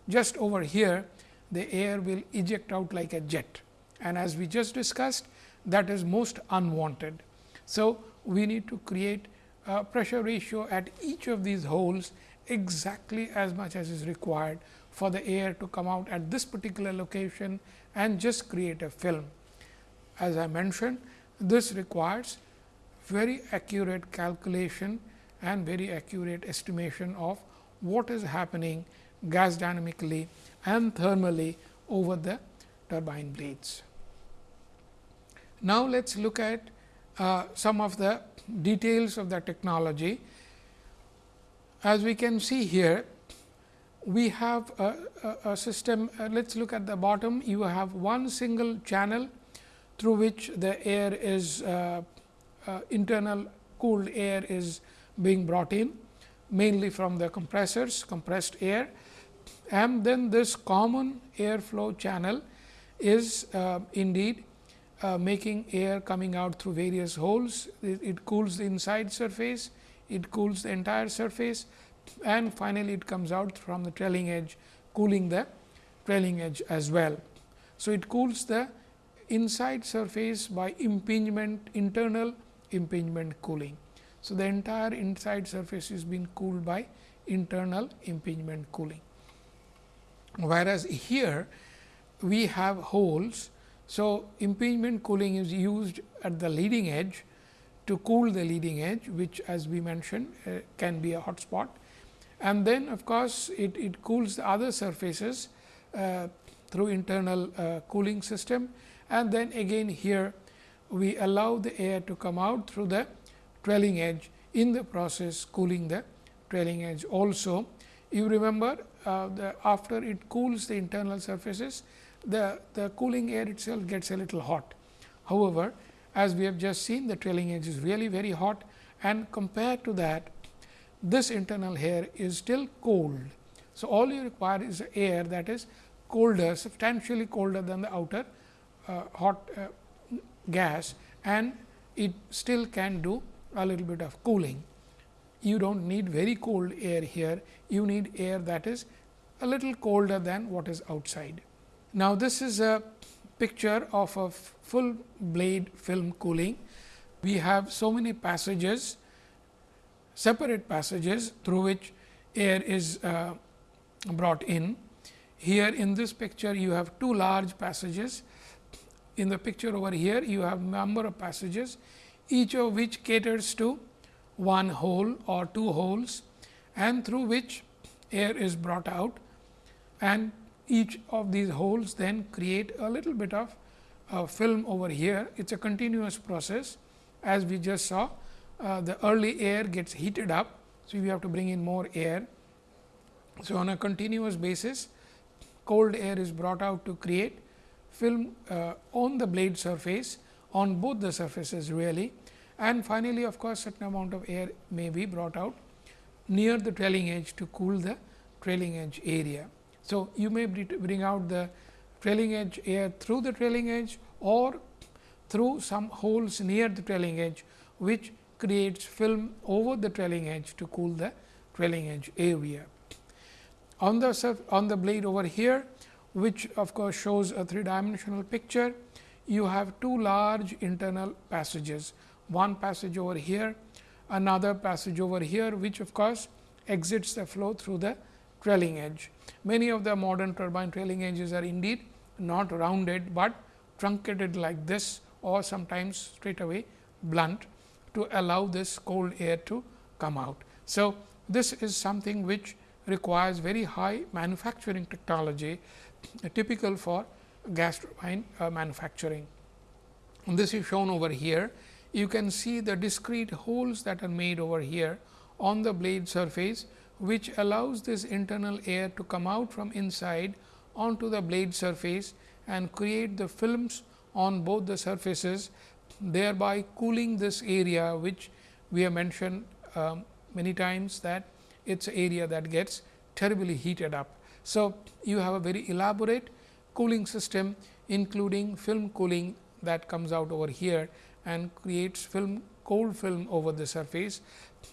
S1: just over here, the air will eject out like a jet and as we just discussed that is most unwanted. So, we need to create a pressure ratio at each of these holes exactly as much as is required for the air to come out at this particular location and just create a film. As I mentioned, this requires very accurate calculation and very accurate estimation of what is happening gas dynamically and thermally over the turbine blades. Now, let us look at uh, some of the details of the technology. As we can see here, we have a, a, a system, uh, let us look at the bottom, you have one single channel through which the air is uh, uh internal cooled air is being brought in mainly from the compressors compressed air and then this common airflow channel is uh, indeed uh, making air coming out through various holes. It, it, cools the inside surface, it cools the entire surface and finally, it comes out from the trailing edge cooling the trailing edge as well. So, it cools the inside surface by impingement internal impingement cooling. So, the entire inside surface is being cooled by internal impingement cooling. Whereas, here we have holes so, impingement cooling is used at the leading edge to cool the leading edge, which as we mentioned uh, can be a hot spot. and then of course, it, it cools the other surfaces uh, through internal uh, cooling system and then again here we allow the air to come out through the trailing edge in the process cooling the trailing edge also. You remember uh, the after it cools the internal surfaces the, the cooling air itself gets a little hot. However, as we have just seen the trailing edge is really very hot and compared to that this internal air is still cold. So, all you require is air that is colder substantially colder than the outer uh, hot uh, gas and it still can do a little bit of cooling. You do not need very cold air here, you need air that is a little colder than what is outside. Now, this is a picture of a full blade film cooling. We have so many passages, separate passages through which air is uh, brought in. Here in this picture, you have two large passages. In the picture over here, you have number of passages, each of which caters to one hole or two holes and through which air is brought out and each of these holes then create a little bit of uh, film over here. It is a continuous process as we just saw uh, the early air gets heated up. So, we have to bring in more air. So, on a continuous basis cold air is brought out to create film uh, on the blade surface on both the surfaces really and finally, of course, certain amount of air may be brought out near the trailing edge to cool the trailing edge area. So, you may bring out the trailing edge air through the trailing edge or through some holes near the trailing edge, which creates film over the trailing edge to cool the trailing edge area. On the on the blade over here, which of course shows a three dimensional picture, you have two large internal passages, one passage over here, another passage over here, which of course exits the flow through the trailing edge. Many of the modern turbine trailing edges are indeed not rounded, but truncated like this or sometimes straight away blunt to allow this cold air to come out. So, this is something which requires very high manufacturing technology typical for gas turbine uh, manufacturing. And this is shown over here. You can see the discrete holes that are made over here on the blade surface which allows this internal air to come out from inside onto the blade surface and create the films on both the surfaces thereby cooling this area which we have mentioned um, many times that it is area that gets terribly heated up. So, you have a very elaborate cooling system including film cooling that comes out over here and creates film cold film over the surface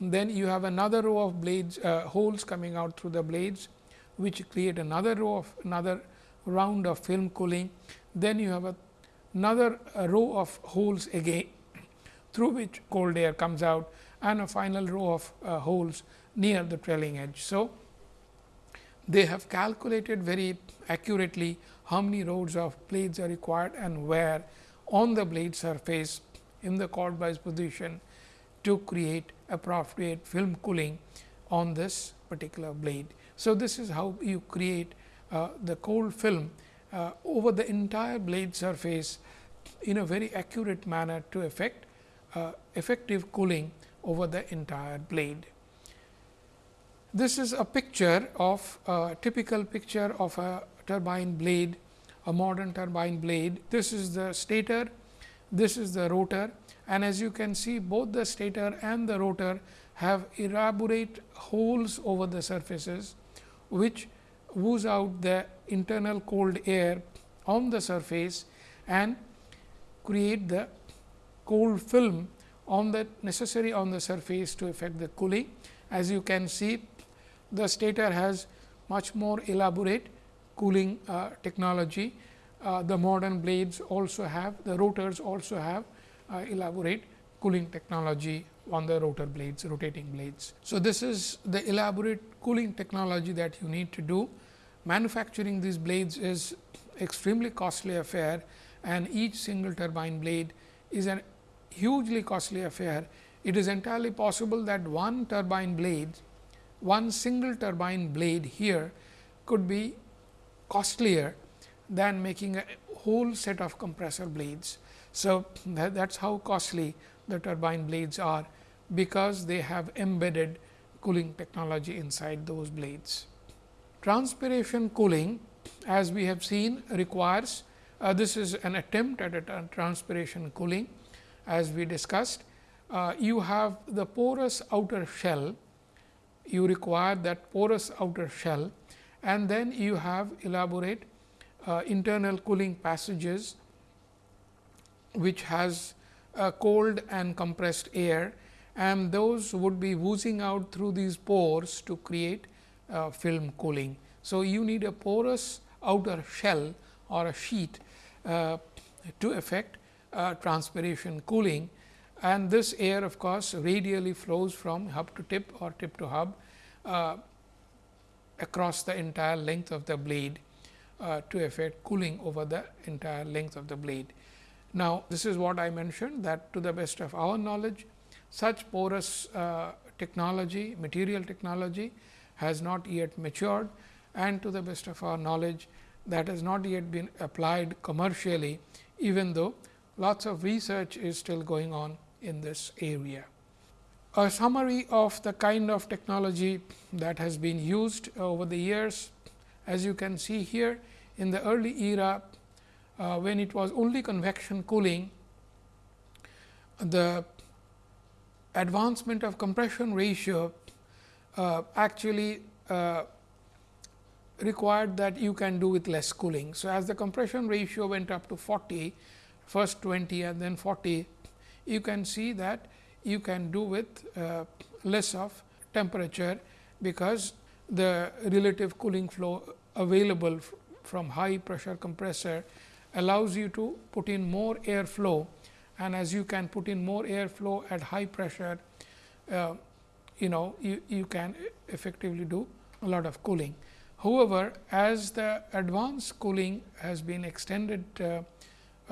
S1: then you have another row of blades uh, holes coming out through the blades, which create another row of another round of film cooling. Then you have a, another a row of holes again <coughs> through which cold air comes out and a final row of uh, holes near the trailing edge. So, they have calculated very accurately how many rows of blades are required and where on the blade surface in the chordwise position to create a appropriate film cooling on this particular blade. So, this is how you create uh, the cold film uh, over the entire blade surface in a very accurate manner to effect uh, effective cooling over the entire blade. This is a picture of a typical picture of a turbine blade, a modern turbine blade. This is the stator, this is the rotor and as you can see both the stator and the rotor have elaborate holes over the surfaces, which ooze out the internal cold air on the surface and create the cold film on the necessary on the surface to effect the cooling. As you can see, the stator has much more elaborate cooling uh, technology. Uh, the modern blades also have, the rotors also have uh, elaborate cooling technology on the rotor blades, rotating blades. So, this is the elaborate cooling technology that you need to do. Manufacturing these blades is extremely costly affair and each single turbine blade is a hugely costly affair. It is entirely possible that one turbine blade one single turbine blade here could be costlier than making a whole set of compressor blades. So, that is how costly the turbine blades are, because they have embedded cooling technology inside those blades. Transpiration cooling as we have seen requires uh, this is an attempt at a transpiration cooling as we discussed. Uh, you have the porous outer shell, you require that porous outer shell and then you have elaborate uh, internal cooling passages which has cold and compressed air and those would be oozing out through these pores to create uh, film cooling. So, you need a porous outer shell or a sheet uh, to effect uh, transpiration cooling and this air of course, radially flows from hub to tip or tip to hub uh, across the entire length of the blade uh, to effect cooling over the entire length of the blade. Now, this is what I mentioned that to the best of our knowledge such porous uh, technology, material technology has not yet matured and to the best of our knowledge that has not yet been applied commercially, even though lots of research is still going on in this area. A summary of the kind of technology that has been used over the years. As you can see here in the early era, uh, when it was only convection cooling, the advancement of compression ratio uh, actually uh, required that you can do with less cooling. So, as the compression ratio went up to 40, first 20 and then 40, you can see that you can do with uh, less of temperature, because the relative cooling flow available from high pressure compressor allows you to put in more air flow and as you can put in more air flow at high pressure, uh, you know you, you can effectively do a lot of cooling. However, as the advanced cooling has been extended uh,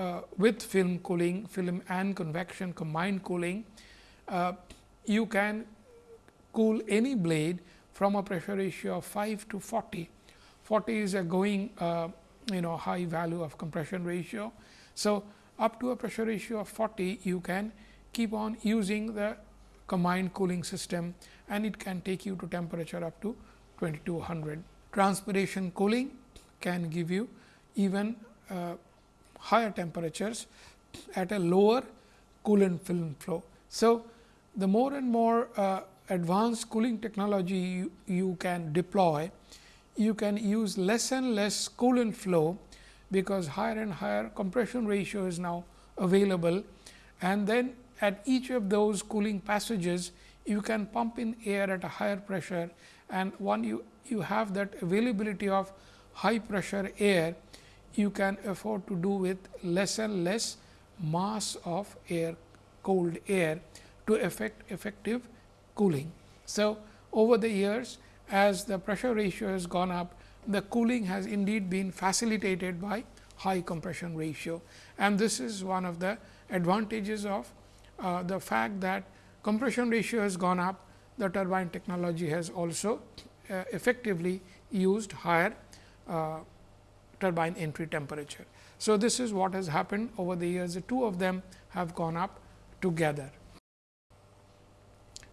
S1: uh, with film cooling, film and convection combined cooling, uh, you can cool any blade from a pressure ratio of 5 to 40. 40 is a going uh, you know high value of compression ratio. So, up to a pressure ratio of 40 you can keep on using the combined cooling system and it can take you to temperature up to 2200. Transpiration cooling can give you even uh, higher temperatures at a lower coolant film flow. So, the more and more uh, advanced cooling technology you, you can deploy, you can use less and less coolant flow because higher and higher compression ratio is now available. And then at each of those cooling passages you can pump in air at a higher pressure. And one you, you have that availability of high pressure air you can afford to do with less and less mass of air cold air to effect effective cooling. So, over the years as the pressure ratio has gone up the cooling has indeed been facilitated by high compression ratio and this is one of the advantages of uh, the fact that compression ratio has gone up the turbine technology has also uh, effectively used higher uh, turbine entry temperature. So, this is what has happened over the years the two of them have gone up together.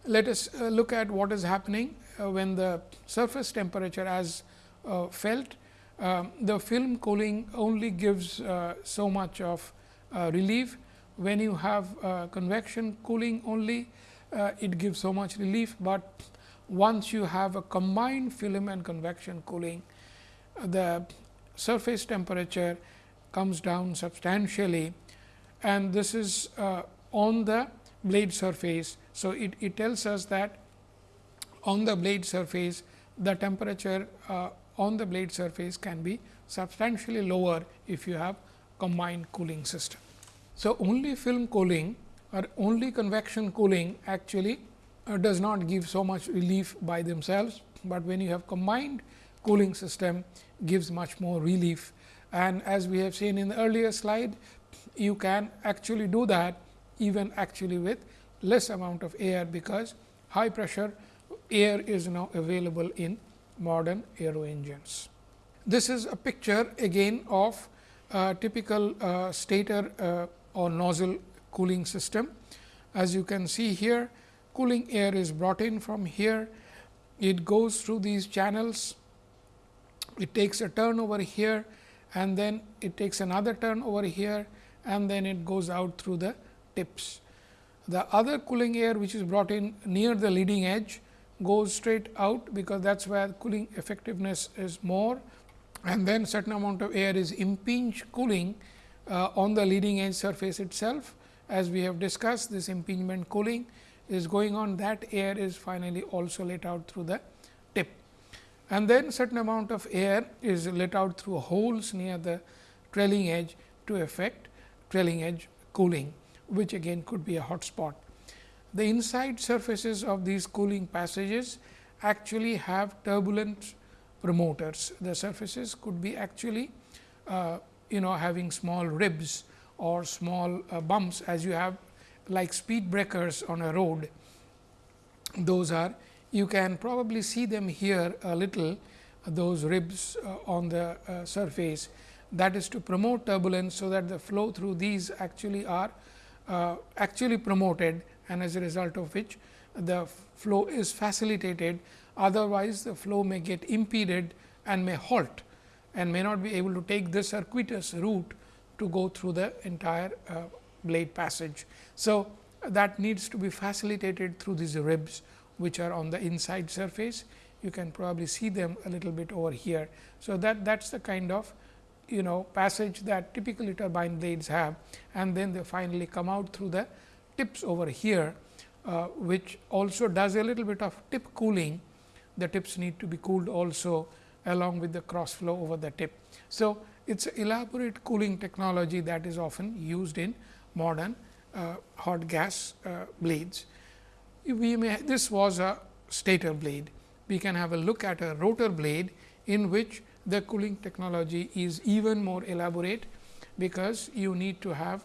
S1: Let us uh, look at what is happening uh, when the surface temperature as uh, felt. Um, the film cooling only gives so much of relief. When you have convection cooling only, it gives so much relief, but once you have a combined film and convection cooling, the surface temperature comes down substantially and this is uh, on the blade surface. So, it, it tells us that on the blade surface the temperature uh, on the blade surface can be substantially lower if you have combined cooling system. So, only film cooling or only convection cooling actually uh, does not give so much relief by themselves, but when you have combined cooling system gives much more relief. And as we have seen in the earlier slide, you can actually do that even actually with less amount of air, because high pressure air is now available in modern aero engines. This is a picture again of a typical uh, stator uh, or nozzle cooling system. As you can see here, cooling air is brought in from here, it goes through these channels, it takes a turn over here and then it takes another turn over here and then it goes out through the tips. The other cooling air which is brought in near the leading edge goes straight out because that is where cooling effectiveness is more and then certain amount of air is impinge cooling uh, on the leading edge surface itself. As we have discussed this impingement cooling is going on that air is finally also let out through the tip. And then certain amount of air is let out through holes near the trailing edge to affect trailing edge cooling, which again could be a hot spot. The inside surfaces of these cooling passages actually have turbulent promoters. The surfaces could be actually uh, you know having small ribs or small uh, bumps as you have like speed breakers on a road. Those are you can probably see them here a little those ribs uh, on the uh, surface that is to promote turbulence. So, that the flow through these actually are uh, actually promoted and as a result of which the flow is facilitated otherwise the flow may get impeded and may halt and may not be able to take the circuitous route to go through the entire uh, blade passage. So, that needs to be facilitated through these ribs which are on the inside surface. You can probably see them a little bit over here. So, that that is the kind of you know passage that typically turbine blades have and then they finally come out through the tips over here, uh, which also does a little bit of tip cooling. The tips need to be cooled also along with the cross flow over the tip. So, it is elaborate cooling technology that is often used in modern uh, hot gas uh, blades. We may this was a stator blade. We can have a look at a rotor blade in which the cooling technology is even more elaborate, because you need to have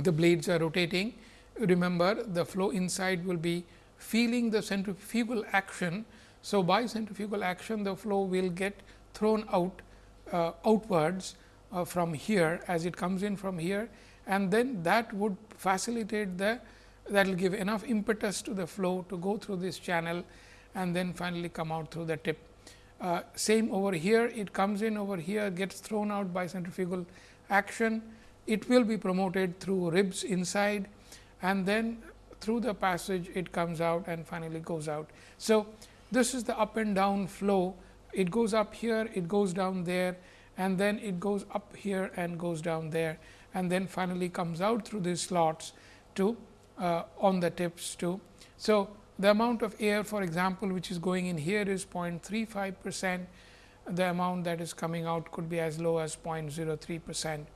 S1: the blades are rotating. Remember the flow inside will be feeling the centrifugal action. So, by centrifugal action the flow will get thrown out uh, outwards uh, from here as it comes in from here and then that would facilitate the that will give enough impetus to the flow to go through this channel and then finally come out through the tip. Uh, same over here it comes in over here gets thrown out by centrifugal action it will be promoted through ribs inside and then through the passage it comes out and finally goes out. So, this is the up and down flow it goes up here it goes down there and then it goes up here and goes down there and then finally comes out through these slots to uh, on the tips too. So, the amount of air for example, which is going in here is 0.35 percent the amount that is coming out could be as low as 0.03 percent.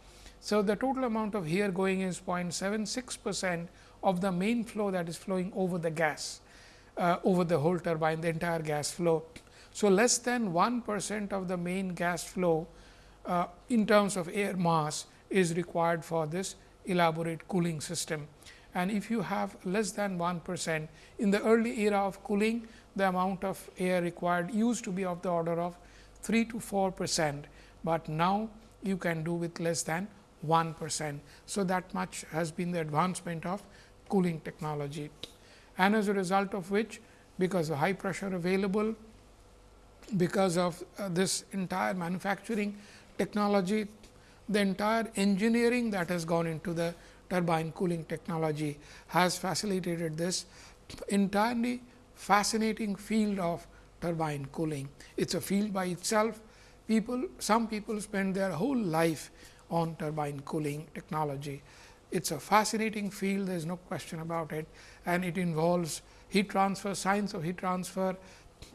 S1: So, the total amount of here going is 0.76 percent of the main flow that is flowing over the gas uh, over the whole turbine the entire gas flow. So, less than 1 percent of the main gas flow uh, in terms of air mass is required for this elaborate cooling system. And if you have less than 1 percent in the early era of cooling, the amount of air required used to be of the order of 3 to 4 percent, but now you can do with less than 1 percent. So, that much has been the advancement of cooling technology and as a result of which because of high pressure available, because of uh, this entire manufacturing technology the entire engineering that has gone into the turbine cooling technology has facilitated this entirely fascinating field of turbine cooling. It is a field by itself. People, some people spend their whole life on turbine cooling technology. It is a fascinating field, there is no question about it and it involves heat transfer, science of heat transfer,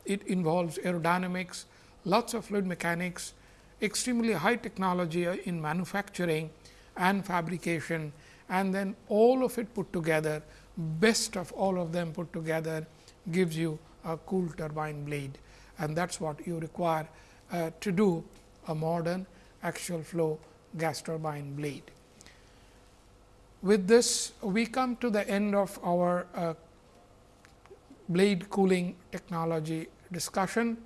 S1: it involves aerodynamics, lots of fluid mechanics, extremely high technology in manufacturing and fabrication and then all of it put together best of all of them put together gives you a cool turbine blade and that is what you require uh, to do a modern axial flow gas turbine blade. With this we come to the end of our uh, blade cooling technology discussion.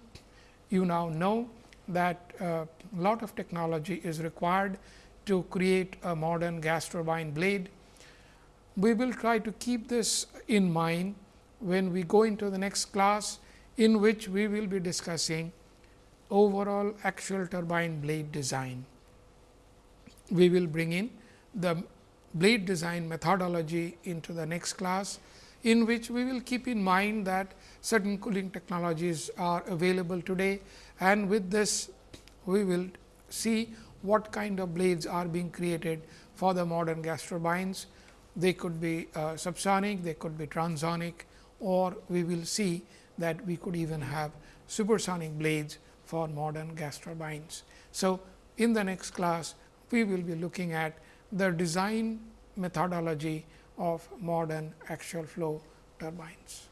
S1: You now know that a uh, lot of technology is required to create a modern gas turbine blade. We will try to keep this in mind when we go into the next class in which we will be discussing overall axial turbine blade design. We will bring in the blade design methodology into the next class, in which we will keep in mind that certain cooling technologies are available today and with this we will see what kind of blades are being created for the modern gas turbines. They could be uh, subsonic, they could be transonic or we will see that we could even have supersonic blades for modern gas turbines. So, in the next class we will be looking at the design methodology of modern axial flow turbines.